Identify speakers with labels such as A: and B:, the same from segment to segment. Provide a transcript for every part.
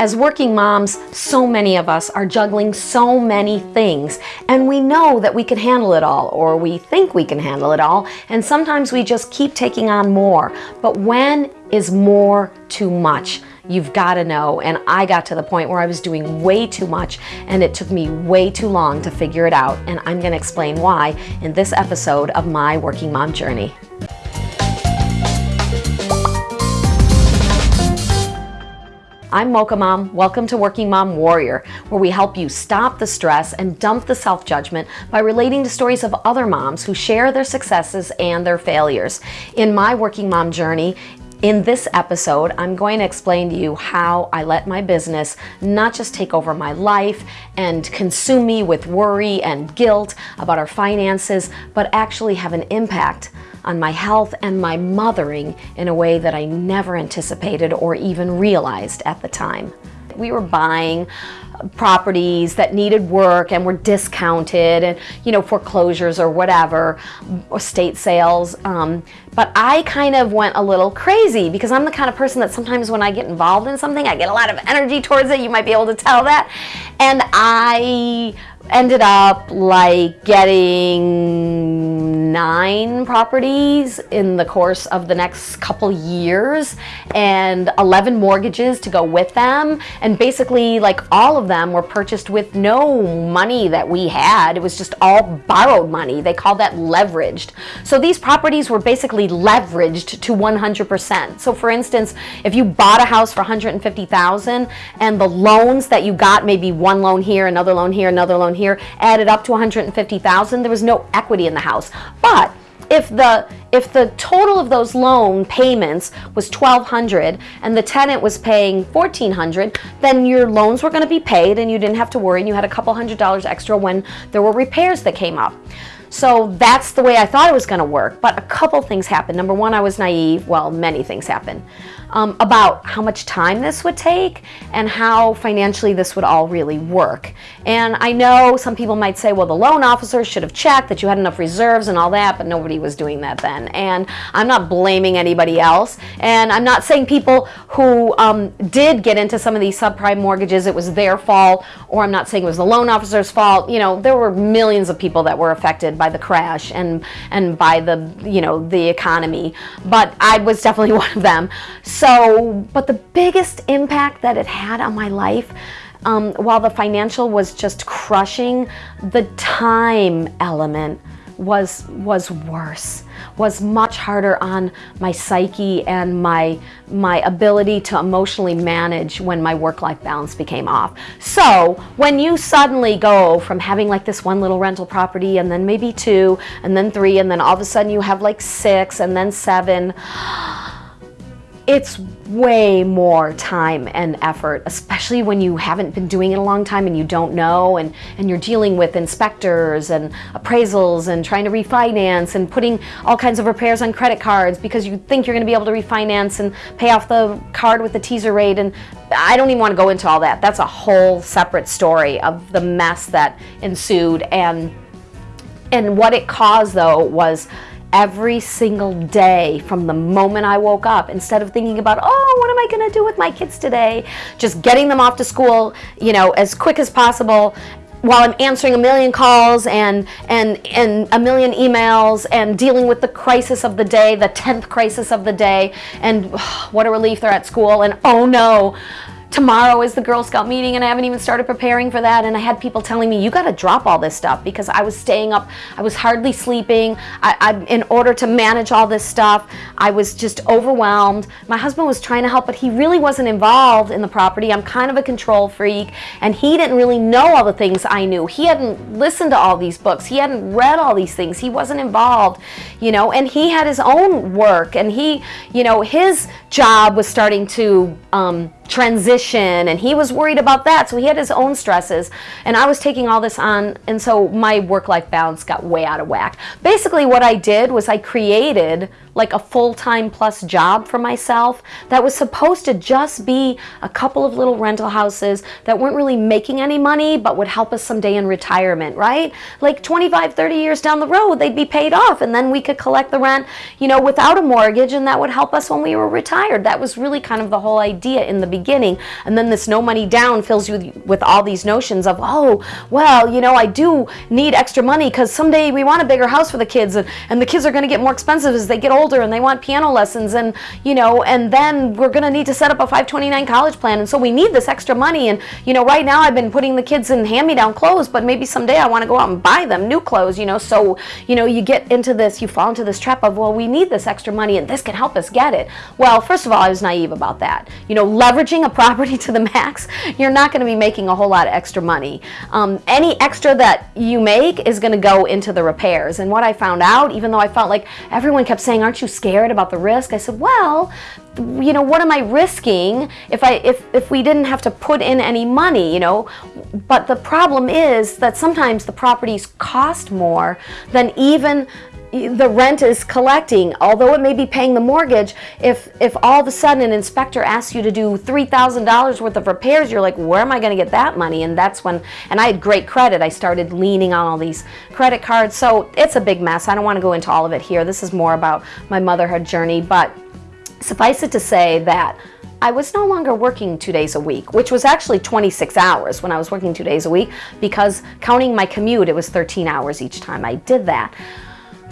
A: As working moms, so many of us are juggling so many things, and we know that we can handle it all, or we think we can handle it all, and sometimes we just keep taking on more. But when is more too much? You've got to know, and I got to the point where I was doing way too much, and it took me way too long to figure it out, and I'm going to explain why in this episode of my Working Mom Journey. I'm Mocha Mom. Welcome to Working Mom Warrior, where we help you stop the stress and dump the self-judgment by relating to stories of other moms who share their successes and their failures. In my Working Mom journey, in this episode, I'm going to explain to you how I let my business not just take over my life and consume me with worry and guilt about our finances, but actually have an impact on my health and my mothering in a way that I never anticipated or even realized at the time. We were buying properties that needed work and were discounted and you know foreclosures or whatever or state sales um, but I kind of went a little crazy because I'm the kind of person that sometimes when I get involved in something I get a lot of energy towards it. You might be able to tell that. And I ended up like getting nine properties in the course of the next couple years and 11 mortgages to go with them. And basically like all of them were purchased with no money that we had. It was just all borrowed money. They called that leveraged. So these properties were basically leveraged to 100% so for instance if you bought a house for 150,000 and the loans that you got maybe one loan here another loan here another loan here added up to 150,000. There was no equity in the house. But if the if the total of those loan payments was 1200 and the tenant was paying 1400 then your loans were going to be paid and you didn't have to worry and you had a couple hundred dollars extra when there were repairs that came up so that's the way I thought it was going to work but a couple things happened number one I was naive well many things happened um, about how much time this would take and how financially this would all really work. And I know some people might say, well, the loan officer should have checked that you had enough reserves and all that, but nobody was doing that then. And I'm not blaming anybody else. And I'm not saying people who um, did get into some of these subprime mortgages, it was their fault, or I'm not saying it was the loan officer's fault. You know, there were millions of people that were affected by the crash and, and by the, you know, the economy. But I was definitely one of them. So, but the biggest impact that it had on my life, um, while the financial was just crushing, the time element was was worse was much harder on my psyche and my my ability to emotionally manage when my work-life balance became off. So when you suddenly go from having like this one little rental property and then maybe two and then three and then all of a sudden you have like six and then seven it's way more time and effort, especially when you haven't been doing it a long time and you don't know and, and you're dealing with inspectors and appraisals and trying to refinance and putting all kinds of repairs on credit cards because you think you're going to be able to refinance and pay off the card with the teaser rate and I don't even want to go into all that. That's a whole separate story of the mess that ensued and and what it caused though was every single day from the moment I woke up instead of thinking about, oh, what am I to do with my kids today? Just getting them off to school, you know, as quick as possible while I'm answering a million calls and, and, and a million emails and dealing with the crisis of the day, the 10th crisis of the day, and oh, what a relief they're at school, and oh no, tomorrow is the Girl Scout meeting and I haven't even started preparing for that. And I had people telling me you got to drop all this stuff because I was staying up. I was hardly sleeping. I, I, in order to manage all this stuff I was just overwhelmed. My husband was trying to help but he really wasn't involved in the property. I'm kind of a control freak and he didn't really know all the things I knew. He hadn't listened to all these books. He hadn't read all these things. He wasn't involved you know and he had his own work and he you know his job was starting to um, transition and he was worried about that so he had his own stresses and I was taking all this on and so my work-life balance got way out of whack. Basically what I did was I created like a full-time plus job for myself that was supposed to just be a couple of little rental houses that weren't really making any money but would help us someday in retirement, right? Like 25, 30 years down the road, they'd be paid off and then we could collect the rent, you know, without a mortgage and that would help us when we were retired. That was really kind of the whole idea in the beginning. And then this no money down fills you with, all these notions of, oh, well, you know, I do need extra money because someday we want a bigger house for the kids and, and the kids are going to get more expensive as they get older and they want piano lessons and, you know, and then we're going to need to set up a 529 college plan. And so we need this extra money. And, you know, right now I've been putting the kids in hand-me-down clothes, but maybe someday I want to go out and buy them new clothes, you know. So, you know, you get into this, you fall into this trap of, well, we need this extra money and this can help us get it. Well, first of all, I was naive about that. You know, leveraging a property to the max, you're not going to be making a whole lot of extra money. Um, any extra that you make is going to go into the repairs. And what I found out, even though I felt like everyone kept saying, aren't you scared about the risk? I said, well, you know, what am I risking if I if if we didn't have to put in any money, you know? But the problem is that sometimes the properties cost more than even the rent is collecting, although it may be paying the mortgage, if, if all of a sudden an inspector asks you to do $3,000 worth of repairs, you're like, where am I going to get that money? And that's when, and I had great credit. I started leaning on all these credit cards. So it's a big mess. I don't want to go into all of it here. This is more about my motherhood journey, but Suffice it to say that I was no longer working two days a week, which was actually 26 hours when I was working two days a week because counting my commute, it was 13 hours each time I did that.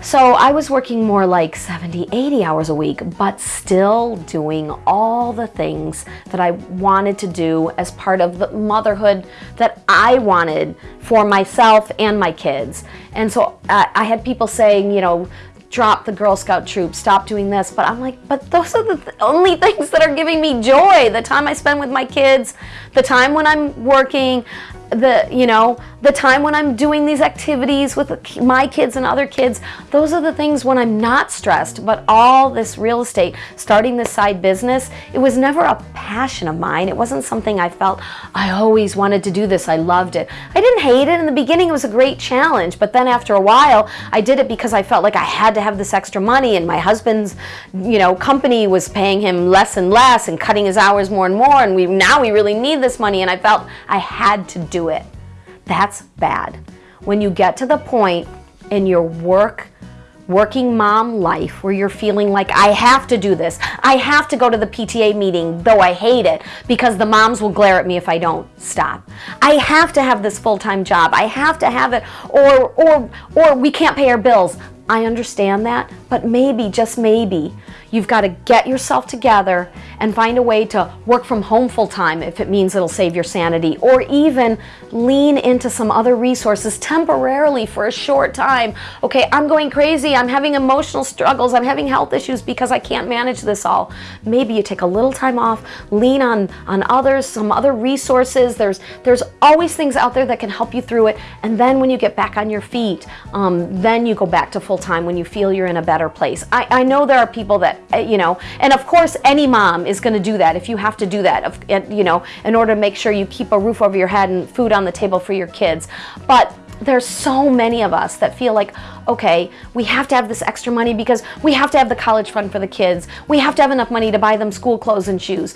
A: So I was working more like 70, 80 hours a week, but still doing all the things that I wanted to do as part of the motherhood that I wanted for myself and my kids. And so uh, I had people saying, you know, drop the Girl Scout troop, stop doing this. But I'm like, but those are the th only things that are giving me joy. The time I spend with my kids, the time when I'm working, the, you know, the time when I'm doing these activities with my kids and other kids, those are the things when I'm not stressed. But all this real estate, starting this side business, it was never a passion of mine. It wasn't something I felt I always wanted to do this. I loved it. I didn't hate it. In the beginning, it was a great challenge. But then after a while, I did it because I felt like I had to have this extra money and my husband's, you know, company was paying him less and less and cutting his hours more and more. And we now we really need this money. And I felt I had to do it. That's bad. When you get to the point in your work, working mom life where you're feeling like I have to do this. I have to go to the PTA meeting, though I hate it, because the moms will glare at me if I don't stop. I have to have this full-time job. I have to have it, or, or, or we can't pay our bills. I understand that, but maybe, just maybe, you've got to get yourself together and find a way to work from home full time if it means it'll save your sanity, or even lean into some other resources temporarily for a short time. Okay, I'm going crazy, I'm having emotional struggles, I'm having health issues because I can't manage this all. Maybe you take a little time off, lean on, on others, some other resources. There's, there's always things out there that can help you through it. And then when you get back on your feet, um, then you go back to full time when you feel you're in a better place. I, I know there are people that, Uh, you know, and of course any mom is going to do that if you have to do that, you know, in order to make sure you keep a roof over your head and food on the table for your kids. But there's so many of us that feel like, okay, we have to have this extra money because we have to have the college fund for the kids. We have to have enough money to buy them school clothes and shoes.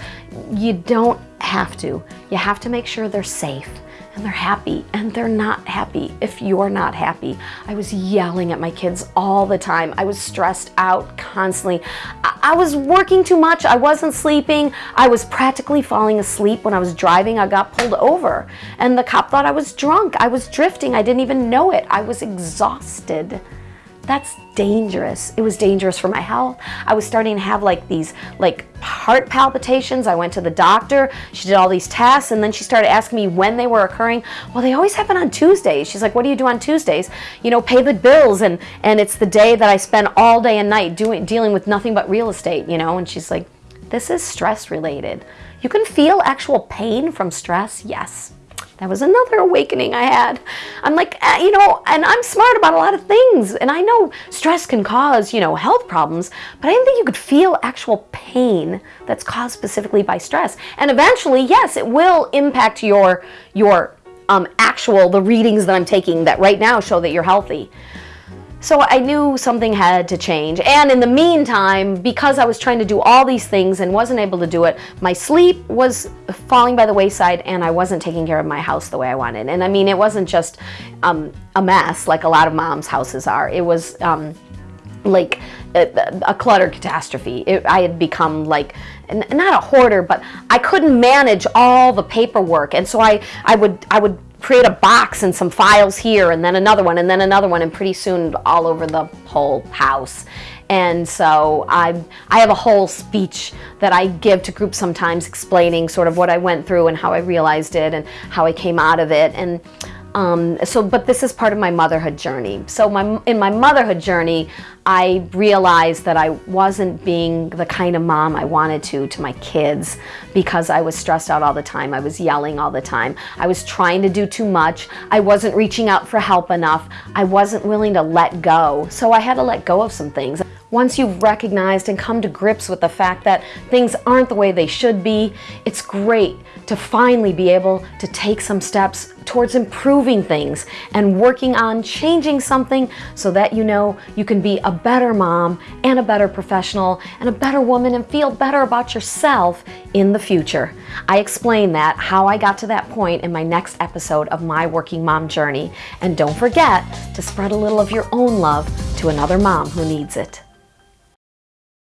A: You don't have to. You have to make sure they're safe and they're happy and they're not happy if you're not happy. I was yelling at my kids all the time. I was stressed out constantly. I, I was working too much. I wasn't sleeping. I was practically falling asleep when I was driving. I got pulled over and the cop thought I was drunk. I was drifting. I didn't even know it. I was exhausted. That's dangerous. It was dangerous for my health. I was starting to have like these like heart palpitations. I went to the doctor. She did all these tests and then she started asking me when they were occurring. Well, they always happen on Tuesdays. She's like, what do you do on Tuesdays? You know, pay the bills and, and it's the day that I spend all day and night doing, dealing with nothing but real estate, you know? And she's like, this is stress related. You can feel actual pain from stress, yes. That was another awakening I had. I'm like, uh, you know, and I'm smart about a lot of things. And I know stress can cause, you know, health problems, but I didn't think you could feel actual pain that's caused specifically by stress. And eventually, yes, it will impact your, your um, actual, the readings that I'm taking that right now show that you're healthy. So I knew something had to change. And in the meantime, because I was trying to do all these things and wasn't able to do it, my sleep was falling by the wayside and I wasn't taking care of my house the way I wanted. And I mean, it wasn't just um, a mess like a lot of moms' houses are. It was um, like a, a clutter catastrophe. It, I had become like not a hoarder, but I couldn't manage all the paperwork, and so I I would I would create a box and some files here and then another one and then another one and pretty soon all over the whole house. And so I, I have a whole speech that I give to groups sometimes explaining sort of what I went through and how I realized it and how I came out of it. And um, so, but this is part of my motherhood journey. So my, in my motherhood journey, I realized that I wasn't being the kind of mom I wanted to to my kids because I was stressed out all the time. I was yelling all the time. I was trying to do too much. I wasn't reaching out for help enough. I wasn't willing to let go. So I had to let go of some things. Once you've recognized and come to grips with the fact that things aren't the way they should be, it's great to finally be able to take some steps towards improving things and working on changing something so that you know you can be a better mom and a better professional and a better woman and feel better about yourself in the future. I explain that, how I got to that point in my next episode of My Working Mom Journey. And don't forget to spread a little of your own love to another mom who needs it.